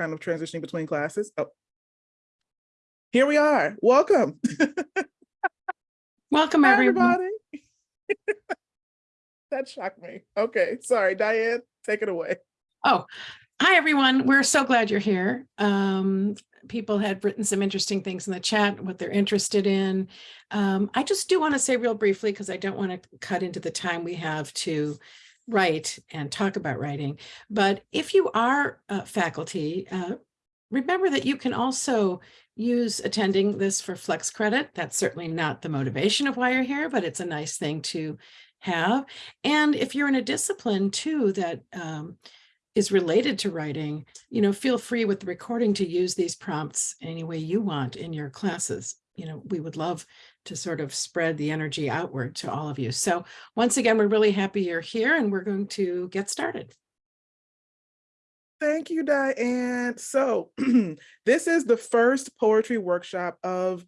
kind of transitioning between classes. Oh. Here we are. Welcome. Welcome, Hi, everyone. everybody. that shocked me. Okay, sorry, Diane, take it away. Oh, hi, everyone. We're so glad you're here. Um, people had written some interesting things in the chat, what they're interested in. Um, I just do want to say real briefly, because I don't want to cut into the time we have to write and talk about writing. But if you are uh, faculty, uh, remember that you can also use attending this for flex credit. That's certainly not the motivation of why you're here, but it's a nice thing to have. And if you're in a discipline too that um, is related to writing, you know, feel free with the recording to use these prompts any way you want in your classes. You know, we would love to sort of spread the energy outward to all of you. So once again, we're really happy you're here and we're going to get started. Thank you, Diane. So this is the first poetry workshop of,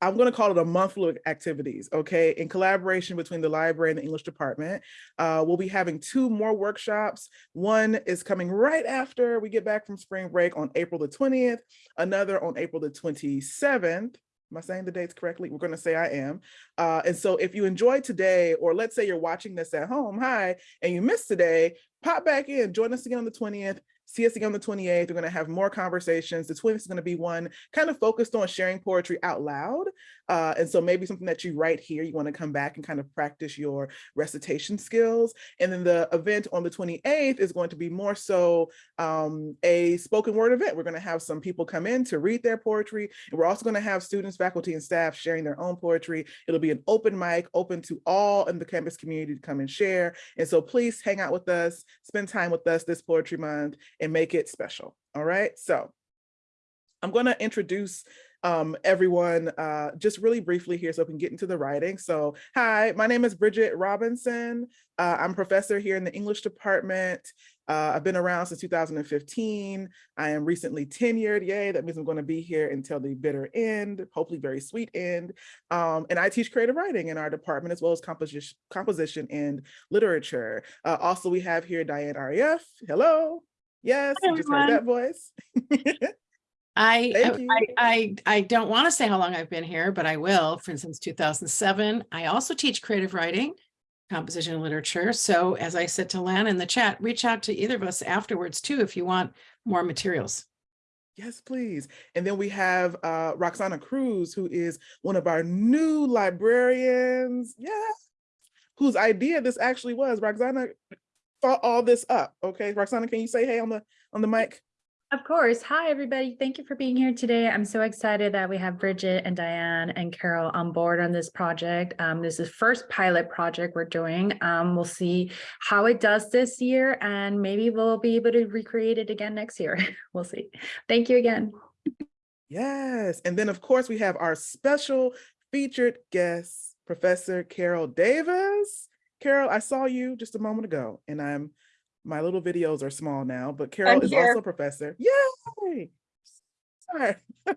I'm going to call it a month of activities, okay, in collaboration between the library and the English department. Uh, we'll be having two more workshops. One is coming right after we get back from spring break on April the 20th, another on April the 27th. Am I saying the dates correctly? We're going to say I am. Uh, and so if you enjoyed today, or let's say you're watching this at home, hi, and you missed today, pop back in, join us again on the 20th, see us again on the 28th. We're going to have more conversations. The 20th is going to be one kind of focused on sharing poetry out loud. Uh, and so maybe something that you write here, you want to come back and kind of practice your recitation skills. And then the event on the 28th is going to be more so um, a spoken word event. We're going to have some people come in to read their poetry. And we're also going to have students, faculty, and staff sharing their own poetry. It'll be an open mic, open to all in the campus community to come and share. And so please hang out with us, spend time with us this poetry month and make it special. All right, so I'm going to introduce um, everyone uh, just really briefly here so we can get into the writing. So hi, my name is Bridget Robinson. Uh, I'm professor here in the English department. Uh, I've been around since 2015. I am recently tenured, yay, that means I'm gonna be here until the bitter end, hopefully very sweet end. Um, and I teach creative writing in our department as well as composition, composition and literature. Uh, also, we have here Diane Arieff, hello. Yes, Hi, you just heard that voice. I, you. I, I, I don't want to say how long I've been here, but I will, for instance, 2007. I also teach creative writing, composition and literature. So as I said to Lan in the chat, reach out to either of us afterwards too, if you want more materials. Yes, please. And then we have uh, Roxana Cruz, who is one of our new librarians. Yeah. Whose idea this actually was. Roxana all this up. Okay, Roxana, can you say hey on the on the mic? Of course. Hi, everybody. Thank you for being here today. I'm so excited that we have Bridget and Diane and Carol on board on this project. Um, this is the first pilot project we're doing. Um, we'll see how it does this year and maybe we'll be able to recreate it again next year. we'll see. Thank you again. Yes. And then of course we have our special featured guest, Professor Carol Davis. Carol, I saw you just a moment ago and I'm my little videos are small now, but Carol I'm is here. also a professor. Yay! Sorry.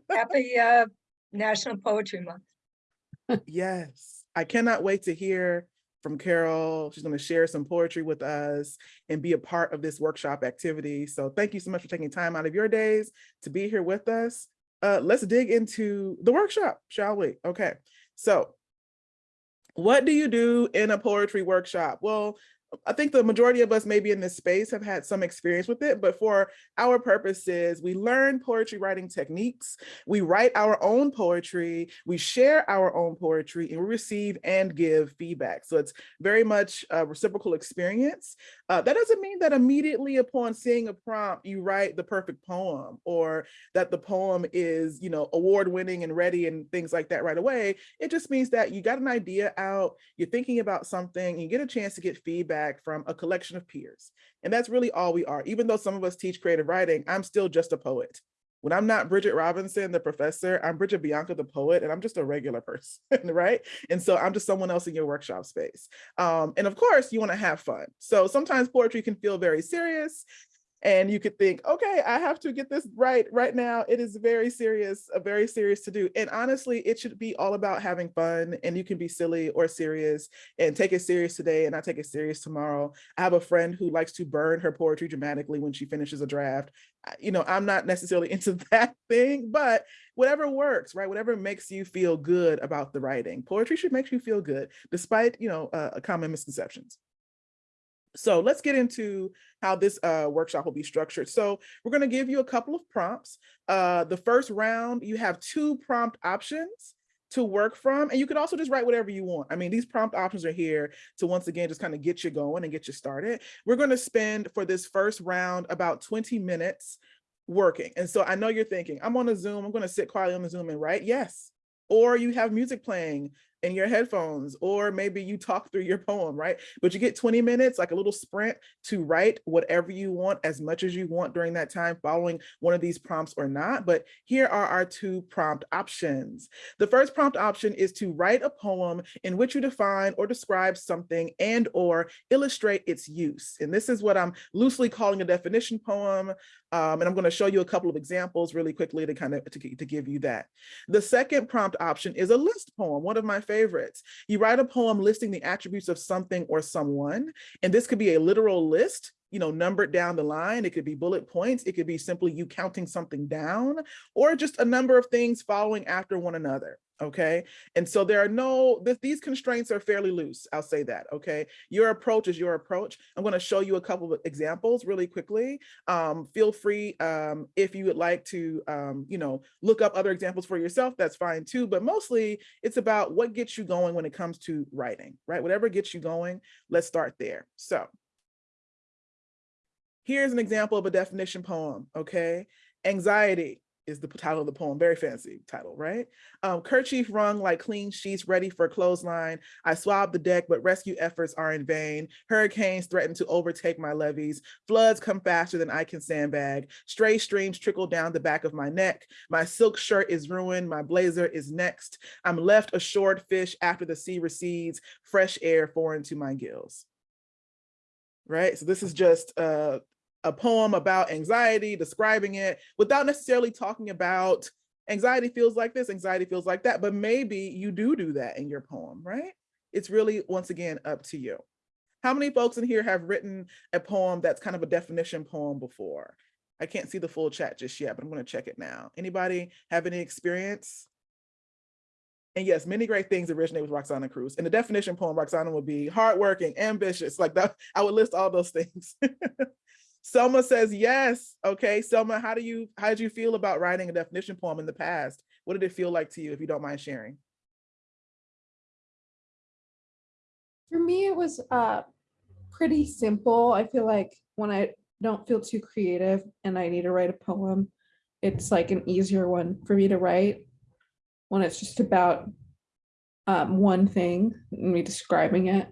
Happy uh, National Poetry Month. Yes, I cannot wait to hear from Carol. She's going to share some poetry with us and be a part of this workshop activity. So thank you so much for taking time out of your days to be here with us. Uh, let's dig into the workshop, shall we? Okay, so what do you do in a poetry workshop? Well, I think the majority of us maybe in this space have had some experience with it, but for our purposes, we learn poetry writing techniques, we write our own poetry, we share our own poetry, and we receive and give feedback. So it's very much a reciprocal experience. Uh, that doesn't mean that immediately upon seeing a prompt, you write the perfect poem or that the poem is, you know, award winning and ready and things like that right away. It just means that you got an idea out, you're thinking about something, you get a chance to get feedback from a collection of peers. And that's really all we are. Even though some of us teach creative writing, I'm still just a poet. When I'm not Bridget Robinson, the professor, I'm Bridget Bianca, the poet, and I'm just a regular person, right? And so I'm just someone else in your workshop space. Um, and of course, you wanna have fun. So sometimes poetry can feel very serious. And you could think, okay, I have to get this right right now. It is very serious, a very serious to do. And honestly, it should be all about having fun and you can be silly or serious and take it serious today and not take it serious tomorrow. I have a friend who likes to burn her poetry dramatically when she finishes a draft. You know, I'm not necessarily into that thing, but whatever works, right? Whatever makes you feel good about the writing. Poetry should make you feel good despite, you know, uh, common misconceptions. So let's get into how this uh, workshop will be structured. So we're going to give you a couple of prompts. Uh, the first round, you have two prompt options to work from, and you can also just write whatever you want. I mean, these prompt options are here to once again just kind of get you going and get you started. We're going to spend for this first round about 20 minutes working. And so I know you're thinking, I'm on a Zoom, I'm going to sit quietly on the Zoom and write. Yes. Or you have music playing in your headphones, or maybe you talk through your poem, right? But you get 20 minutes, like a little sprint to write whatever you want as much as you want during that time following one of these prompts or not. But here are our two prompt options. The first prompt option is to write a poem in which you define or describe something and or illustrate its use. And this is what I'm loosely calling a definition poem. Um, and I'm going to show you a couple of examples really quickly to kind of to, to give you that. The second prompt option is a list poem, one of my favorites. You write a poem listing the attributes of something or someone, and this could be a literal list, you know, numbered down the line. It could be bullet points. It could be simply you counting something down, or just a number of things following after one another. Okay. And so there are no, th these constraints are fairly loose. I'll say that. Okay. Your approach is your approach. I'm going to show you a couple of examples really quickly. Um, feel free um, if you would like to, um, you know, look up other examples for yourself, that's fine too. But mostly it's about what gets you going when it comes to writing, right? Whatever gets you going, let's start there. So here's an example of a definition poem, okay? Anxiety is the title of the poem, very fancy title, right? Um, kerchief wrung like clean sheets ready for clothesline. I swab the deck, but rescue efforts are in vain. Hurricanes threaten to overtake my levees. Floods come faster than I can sandbag. Stray streams trickle down the back of my neck. My silk shirt is ruined. My blazer is next. I'm left a shored fish after the sea recedes. Fresh air foreign to my gills. Right, so this is just uh, a poem about anxiety, describing it without necessarily talking about anxiety feels like this, anxiety feels like that, but maybe you do do that in your poem, right? It's really, once again, up to you. How many folks in here have written a poem that's kind of a definition poem before? I can't see the full chat just yet, but I'm gonna check it now. Anybody have any experience? And yes, many great things originate with Roxana Cruz. In the definition poem, Roxana would be hardworking, ambitious, like that. I would list all those things. Selma says yes. Okay, Selma, how do you how did you feel about writing a definition poem in the past? What did it feel like to you, if you don't mind sharing? For me, it was uh pretty simple. I feel like when I don't feel too creative and I need to write a poem, it's like an easier one for me to write when it's just about um, one thing and me describing it.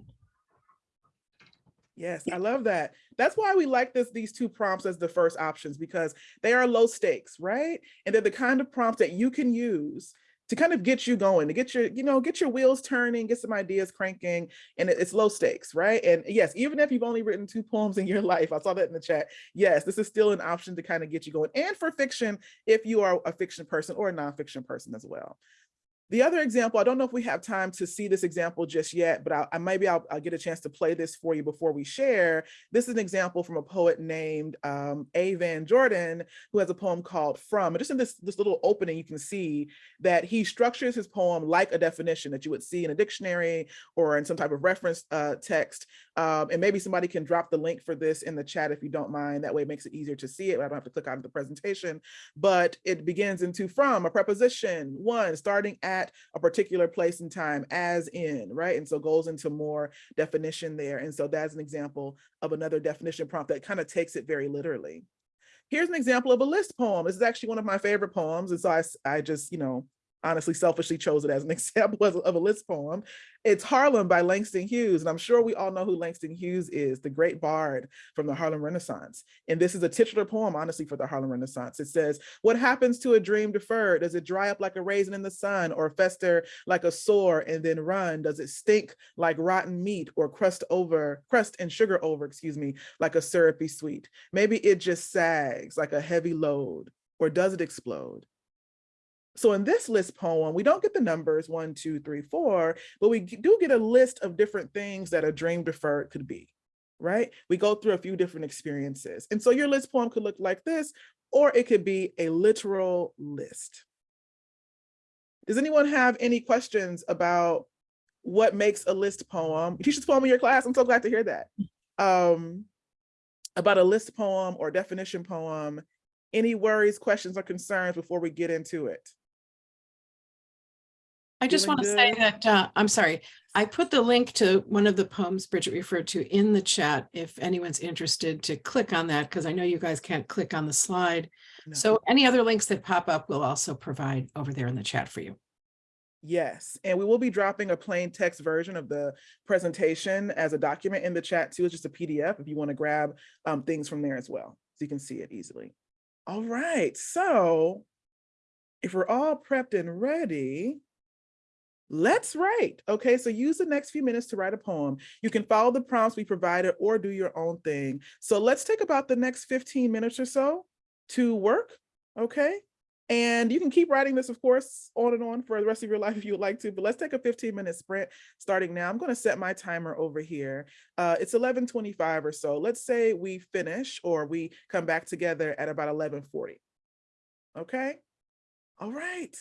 Yes, I love that. That's why we like this these two prompts as the first options because they are low stakes, right? And they're the kind of prompts that you can use to kind of get you going, to get your, you know, get your wheels turning, get some ideas cranking, and it's low stakes, right? And yes, even if you've only written two poems in your life, I saw that in the chat. Yes, this is still an option to kind of get you going. And for fiction, if you are a fiction person or a nonfiction person as well. The other example, I don't know if we have time to see this example just yet, but I, I maybe I'll, I'll get a chance to play this for you before we share. This is an example from a poet named um, A. Van Jordan, who has a poem called From. And just in this, this little opening, you can see that he structures his poem like a definition that you would see in a dictionary or in some type of reference uh, text. Um, and maybe somebody can drop the link for this in the chat if you don't mind. That way it makes it easier to see it. I don't have to click out of the presentation, but it begins into from a preposition, one, starting at a particular place and time as in, right? And so goes into more definition there. And so that's an example of another definition prompt that kind of takes it very literally. Here's an example of a list poem. This is actually one of my favorite poems. And so I, I just, you know, honestly selfishly chose it as an example of a list poem. It's Harlem by Langston Hughes. And I'm sure we all know who Langston Hughes is, the great bard from the Harlem Renaissance. And this is a titular poem, honestly, for the Harlem Renaissance. It says, what happens to a dream deferred? Does it dry up like a raisin in the sun or fester like a sore and then run? Does it stink like rotten meat or crust over, crust and sugar over, excuse me, like a syrupy sweet? Maybe it just sags like a heavy load or does it explode? So in this list poem, we don't get the numbers one, two, three, four, but we do get a list of different things that a dream deferred could be, right? We go through a few different experiences. And so your list poem could look like this, or it could be a literal list. Does anyone have any questions about what makes a list poem? You teach poem in your class? I'm so glad to hear that. Um, about a list poem or definition poem, any worries, questions, or concerns before we get into it? I just want to say that, uh, I'm sorry, I put the link to one of the poems Bridget referred to in the chat if anyone's interested to click on that, because I know you guys can't click on the slide. No. So any other links that pop up, we'll also provide over there in the chat for you. Yes, and we will be dropping a plain text version of the presentation as a document in the chat too. It's just a PDF if you want to grab um, things from there as well, so you can see it easily. All right, so if we're all prepped and ready, let's write. Okay, so use the next few minutes to write a poem. You can follow the prompts we provided or do your own thing. So let's take about the next 15 minutes or so to work, okay? And you can keep writing this, of course, on and on for the rest of your life if you would like to, but let's take a 15 minute sprint starting now. I'm gonna set my timer over here. Uh, it's 11.25 or so. Let's say we finish or we come back together at about 11.40. Okay? All right.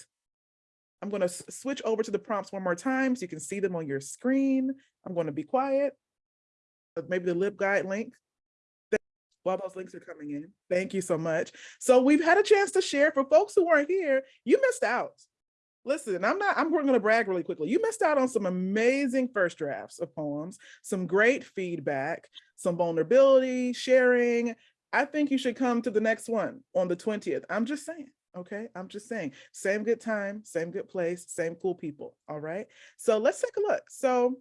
I'm gonna switch over to the prompts one more time so you can see them on your screen. I'm gonna be quiet. Uh, Maybe the LibGuide link while those links are coming in. Thank you so much. So we've had a chance to share for folks who weren't here, you missed out. Listen, I'm not, I'm going to brag really quickly. You missed out on some amazing first drafts of poems, some great feedback, some vulnerability, sharing. I think you should come to the next one on the 20th. I'm just saying. Okay, I'm just saying, same good time, same good place, same cool people. All right. So let's take a look. So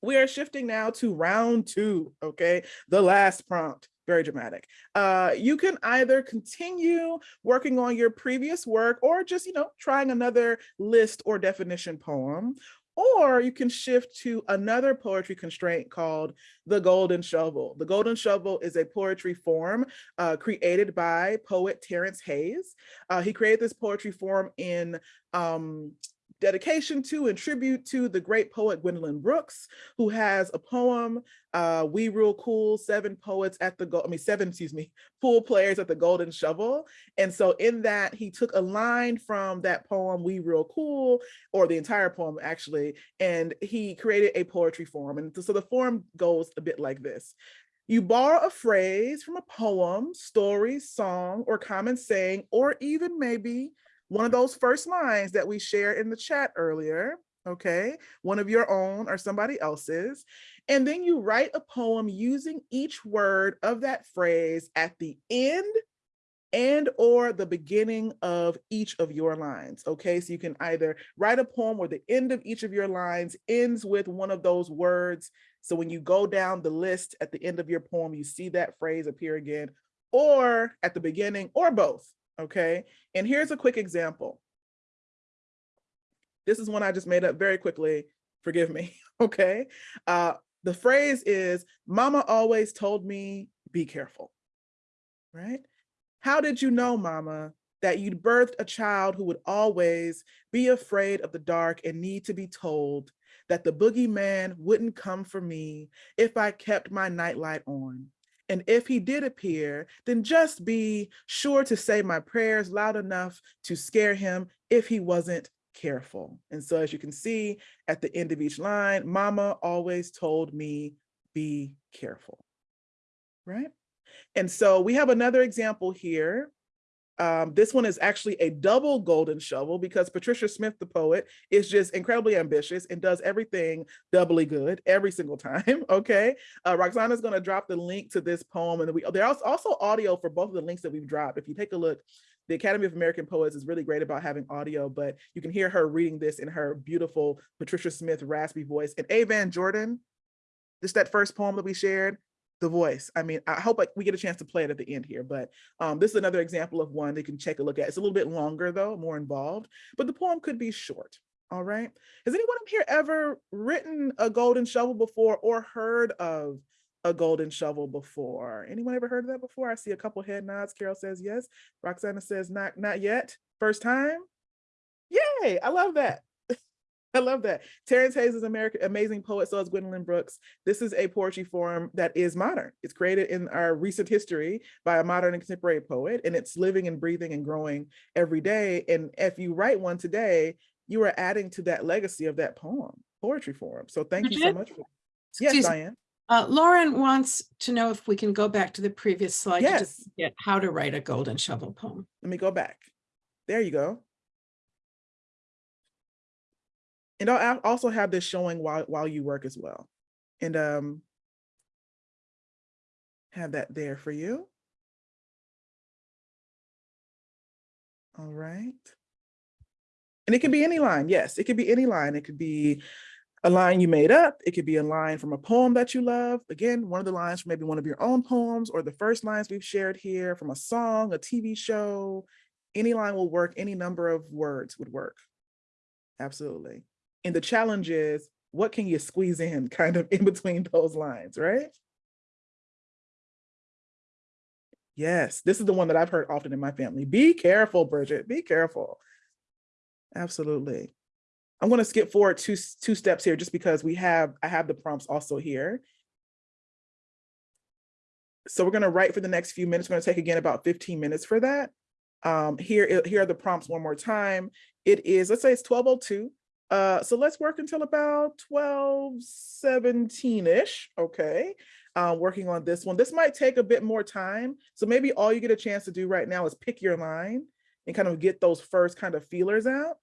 we are shifting now to round two, okay? The last prompt, very dramatic. Uh, you can either continue working on your previous work or just, you know, trying another list or definition poem, or you can shift to another poetry constraint called the golden shovel. The golden shovel is a poetry form uh, created by poet Terrence Hayes. Uh, he created this poetry form in um, dedication to and tribute to the great poet Gwendolyn Brooks, who has a poem, uh, We Real Cool, seven poets at the, I mean, seven, excuse me, pool players at the Golden Shovel. And so in that, he took a line from that poem, We Real Cool, or the entire poem actually, and he created a poetry form. And so the form goes a bit like this. You borrow a phrase from a poem, story, song, or common saying, or even maybe one of those first lines that we shared in the chat earlier, okay? One of your own or somebody else's. And then you write a poem using each word of that phrase at the end and or the beginning of each of your lines, okay? So you can either write a poem where the end of each of your lines ends with one of those words. So when you go down the list at the end of your poem, you see that phrase appear again, or at the beginning, or both, okay? And here's a quick example. This is one I just made up very quickly, forgive me, okay? Uh, the phrase is, mama always told me, be careful, right? How did you know, mama, that you'd birthed a child who would always be afraid of the dark and need to be told that the boogeyman wouldn't come for me if I kept my nightlight on? And if he did appear, then just be sure to say my prayers loud enough to scare him if he wasn't careful. And so as you can see at the end of each line, mama always told me, be careful, right? And so we have another example here Um, this one is actually a double golden shovel because Patricia Smith, the poet, is just incredibly ambitious and does everything doubly good every single time. Okay. Uh, is going to drop the link to this poem. And we, there's also audio for both of the links that we've dropped. If you take a look, the Academy of American Poets is really great about having audio, but you can hear her reading this in her beautiful Patricia Smith raspy voice. And A. Van Jordan, just that first poem that we shared, the voice. I mean, I hope we get a chance to play it at the end here, but um, this is another example of one you can take a look at. It's a little bit longer though, more involved, but the poem could be short. All right. Has anyone up here ever written a golden shovel before or heard of a golden shovel before? Anyone ever heard of that before? I see a couple head nods. Carol says yes. Roxana says not, not yet. First time? Yay, I love that. I love that. Terrence Hayes is an American amazing poet, so is Gwendolyn Brooks. This is a poetry form that is modern. It's created in our recent history by a modern and contemporary poet, and it's living and breathing and growing every day. And if you write one today, you are adding to that legacy of that poem, poetry form. So thank you so much. For yes, Excuse. Diane. Uh, Lauren wants to know if we can go back to the previous slide to Yes. get how to write a golden shovel poem. Let me go back. There you go. And I'll also have this showing while while you work as well. And um have that there for you. All right. And it can be any line. Yes, it could be any line. It could be a line you made up. It could be a line from a poem that you love. Again, one of the lines from maybe one of your own poems or the first lines we've shared here from a song, a TV show. Any line will work. Any number of words would work. Absolutely. And the challenge is, what can you squeeze in kind of in between those lines, right? Yes, this is the one that I've heard often in my family. Be careful, Bridget, be careful. Absolutely. I'm going to skip forward two, two steps here just because we have, I have the prompts also here. So we're going to write for the next few minutes. We're going to take again about 15 minutes for that. Um, here, here are the prompts one more time. It is, let's say it's 1202. Uh, so let's work until about 1217-ish, okay? Uh, working on this one. This might take a bit more time. So maybe all you get a chance to do right now is pick your line and kind of get those first kind of feelers out.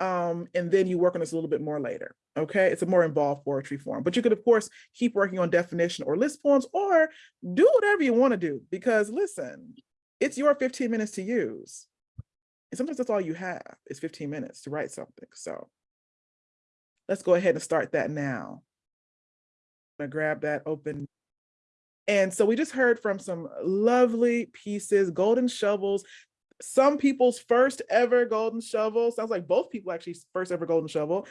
Um, and then you work on this a little bit more later, okay? It's a more involved poetry form, but you could of course keep working on definition or list poems or do whatever you wanna do because listen, it's your 15 minutes to use. And sometimes that's all you have is 15 minutes to write something, so. Let's go ahead and start that now. I'm gonna grab that open. And so we just heard from some lovely pieces, golden shovels, some people's first ever golden shovel. Sounds like both people actually first ever golden shovel.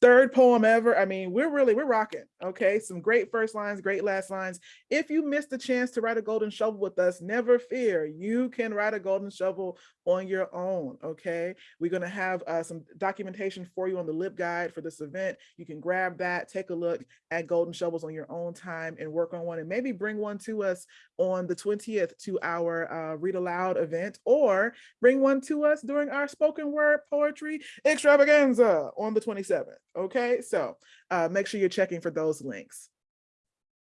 Third poem ever. I mean, we're really, we're rocking. Okay. Some great first lines, great last lines. If you missed the chance to write a golden shovel with us, never fear. You can write a golden shovel on your own. Okay. We're going to have uh, some documentation for you on the LibGuide for this event. You can grab that, take a look at golden shovels on your own time and work on one and maybe bring one to us on the 20th to our uh, read aloud event or bring one to us during our spoken word poetry extravaganza on the 27th. Okay, so uh, make sure you're checking for those links.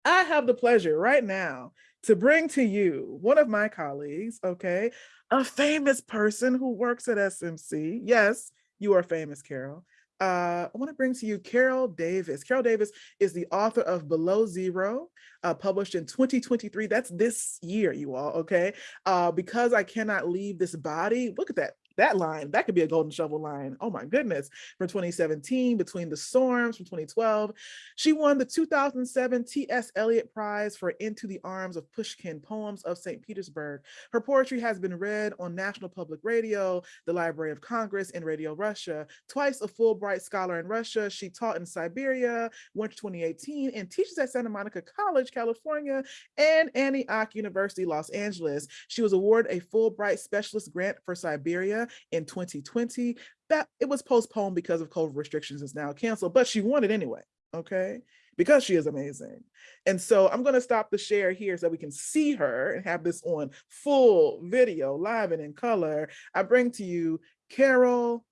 I have the pleasure right now to bring to you one of my colleagues, okay, a famous person who works at SMC. Yes, you are famous, Carol. Uh, I want to bring to you Carol Davis. Carol Davis is the author of Below Zero, uh, published in 2023. That's this year, you all, okay? Uh, because I cannot leave this body. Look at that. That line, that could be a golden shovel line. Oh my goodness. For 2017, Between the Storms from 2012. She won the 2007 T.S. Eliot Prize for Into the Arms of Pushkin Poems of St. Petersburg. Her poetry has been read on National Public Radio, the Library of Congress, and Radio Russia. Twice a Fulbright Scholar in Russia, she taught in Siberia, went to 2018, and teaches at Santa Monica College, California, and Antioch University, Los Angeles. She was awarded a Fulbright Specialist Grant for Siberia in 2020. That it was postponed because of COVID restrictions is now canceled, but she won it anyway, okay? Because she is amazing. And so I'm gonna stop the share here so we can see her and have this on full video, live and in color. I bring to you Carol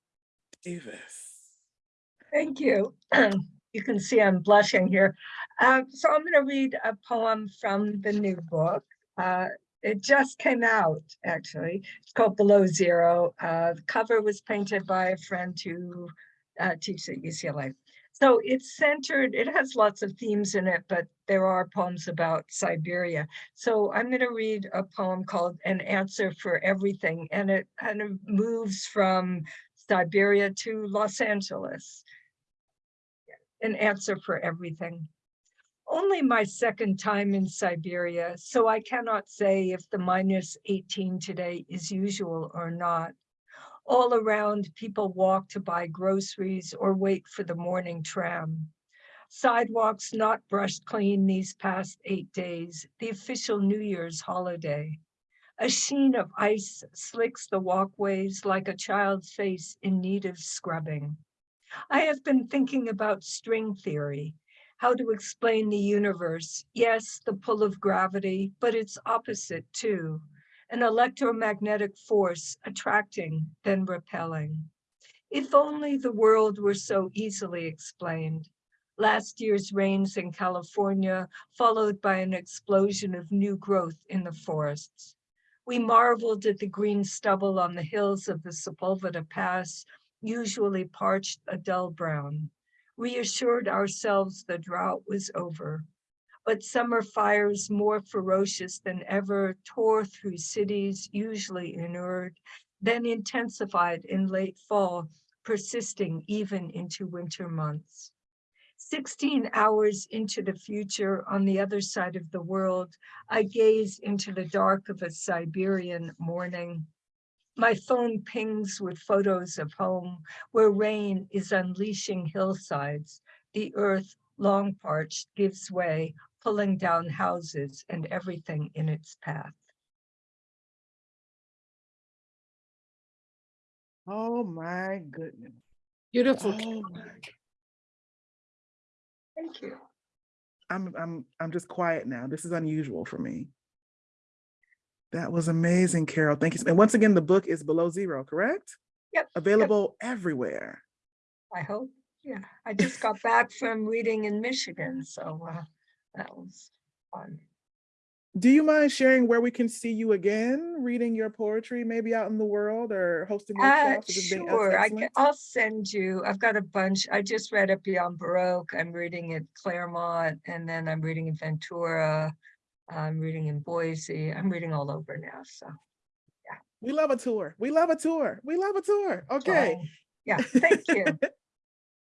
Davis. Thank you. You can see I'm blushing here. Uh, So I'm going to read a poem from the new book. Uh, It just came out, actually. It's called Below Zero. Uh, the cover was painted by a friend who uh, teaches at UCLA. So it's centered, it has lots of themes in it, but there are poems about Siberia. So I'm going to read a poem called An Answer for Everything, and it kind of moves from Siberia to Los Angeles. An answer for everything. Only my second time in Siberia, so I cannot say if the minus 18 today is usual or not. All around, people walk to buy groceries or wait for the morning tram. Sidewalks not brushed clean these past eight days, the official New Year's holiday. A sheen of ice slicks the walkways like a child's face in need of scrubbing. I have been thinking about string theory, how to explain the universe. Yes, the pull of gravity, but its opposite too. An electromagnetic force attracting, then repelling. If only the world were so easily explained. Last year's rains in California, followed by an explosion of new growth in the forests. We marveled at the green stubble on the hills of the Sepulveda Pass, usually parched a dull brown, reassured ourselves the drought was over. But summer fires more ferocious than ever tore through cities usually inured, then intensified in late fall, persisting even into winter months. 16 hours into the future on the other side of the world, I gaze into the dark of a Siberian morning. My phone pings with photos of home where rain is unleashing hillsides. The earth, long parched, gives way, pulling down houses and everything in its path. Oh my goodness. Beautiful. Oh my Thank you. I'm I'm I'm just quiet now. This is unusual for me. That was amazing, Carol. Thank you. And once again, the book is below zero, correct? Yep. Available everywhere. I hope. Yeah, I just got back from reading in Michigan, so uh, that was fun. Do you mind sharing where we can see you again, reading your poetry, maybe out in the world or hosting Uh, workshops? being sure, I can, I'll send you, I've got a bunch, I just read it Beyond Baroque, I'm reading at Claremont, and then I'm reading in Ventura. I'm reading in Boise, I'm reading all over now, so. Yeah. We love a tour. We love a tour. We love a tour. Okay. so, Yeah, thank you.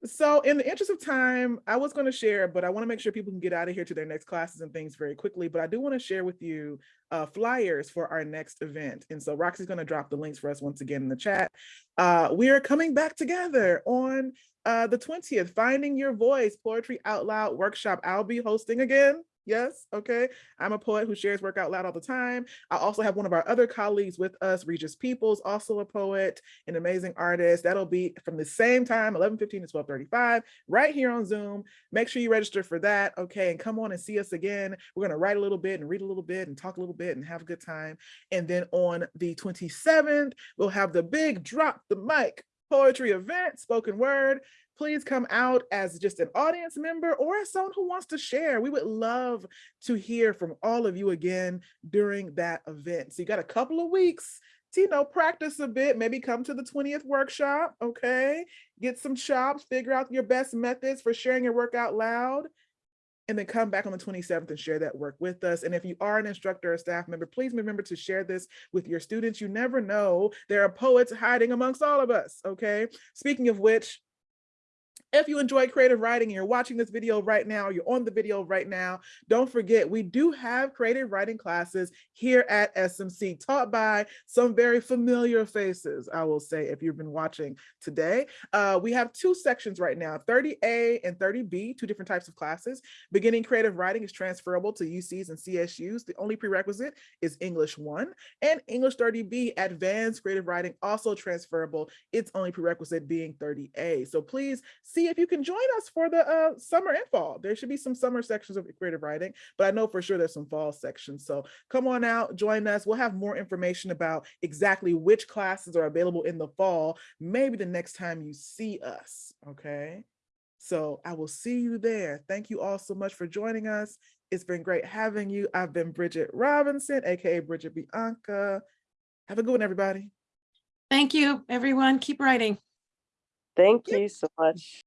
So in the interest of time, I was going to share, but I want to make sure people can get out of here to their next classes and things very quickly. But I do want to share with you uh, flyers for our next event. And so Roxy's going to drop the links for us once again in the chat. Uh, we are coming back together on uh, the 20th, Finding Your Voice Poetry Out Loud Workshop. I'll be hosting again. Yes, okay. I'm a poet who shares work out loud all the time. I also have one of our other colleagues with us, Regis Peoples, also a poet, an amazing artist. That'll be from the same time, 11:15 to 12:35, right here on Zoom. Make sure you register for that, okay? And come on and see us again. We're gonna write a little bit and read a little bit and talk a little bit and have a good time. And then on the 27th, we'll have the big drop the mic poetry event, spoken word please come out as just an audience member or as someone who wants to share. We would love to hear from all of you again during that event. So you got a couple of weeks to, you know, practice a bit, maybe come to the 20th workshop, okay? Get some chops, figure out your best methods for sharing your work out loud and then come back on the 27th and share that work with us. And if you are an instructor or staff member, please remember to share this with your students. You never know, there are poets hiding amongst all of us, okay? Speaking of which, if you enjoy creative writing and you're watching this video right now, you're on the video right now, don't forget, we do have creative writing classes here at SMC taught by some very familiar faces, I will say, if you've been watching today. Uh, we have two sections right now, 30A and 30B, two different types of classes. Beginning creative writing is transferable to UCs and CSUs. The only prerequisite is English 1 and English 30B, advanced creative writing, also transferable. Its only prerequisite being 30A. So please see if you can join us for the uh, summer and fall. There should be some summer sections of creative writing, but I know for sure there's some fall sections. So come on out, join us. We'll have more information about exactly which classes are available in the fall, maybe the next time you see us, okay? So I will see you there. Thank you all so much for joining us. It's been great having you. I've been Bridget Robinson, AKA Bridget Bianca. Have a good one, everybody. Thank you, everyone. Keep writing. Thank you so much.